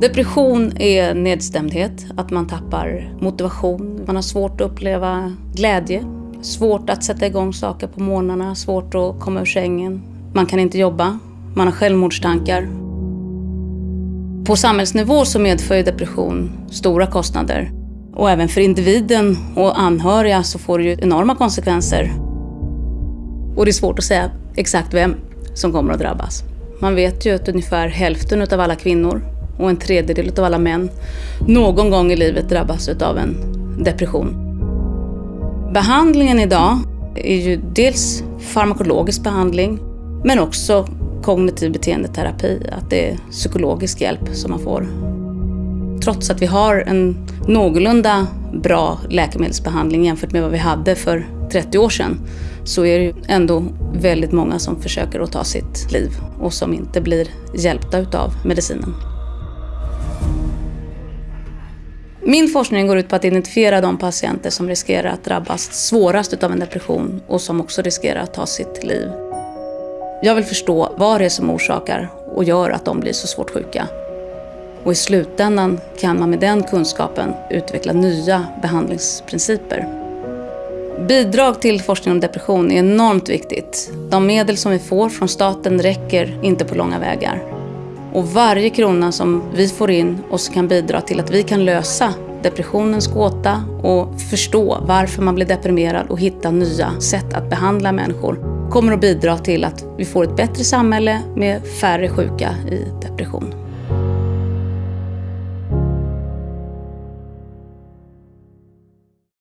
Depression är nedstämdhet, att man tappar motivation, man har svårt att uppleva glädje, svårt att sätta igång saker på morgnarna, svårt att komma ur sängen. Man kan inte jobba, man har självmordstankar. På samhällsnivå så medför depression stora kostnader. Och även för individen och anhöriga så får det ju enorma konsekvenser. Och det är svårt att säga exakt vem som kommer att drabbas. Man vet ju att ungefär hälften av alla kvinnor och en tredjedel av alla män någon gång i livet drabbas av en depression. Behandlingen idag är ju dels farmakologisk behandling men också kognitiv beteendeterapi, att det är psykologisk hjälp som man får. Trots att vi har en någorlunda bra läkemedelsbehandling jämfört med vad vi hade för 30 år sedan så är det ju ändå väldigt många som försöker att ta sitt liv och som inte blir hjälpta utav medicinen. Min forskning går ut på att identifiera de patienter som riskerar att drabbas svårast av en depression och som också riskerar att ta sitt liv. Jag vill förstå vad det är som orsakar och gör att de blir så svårt sjuka. Och i slutändan kan man med den kunskapen utveckla nya behandlingsprinciper. Bidrag till forskning om depression är enormt viktigt. De medel som vi får från staten räcker inte på långa vägar. Och varje krona som vi får in och som kan bidra till att vi kan lösa depressionens gåta och förstå varför man blir deprimerad och hitta nya sätt att behandla människor kommer att bidra till att vi får ett bättre samhälle med färre sjuka i depression.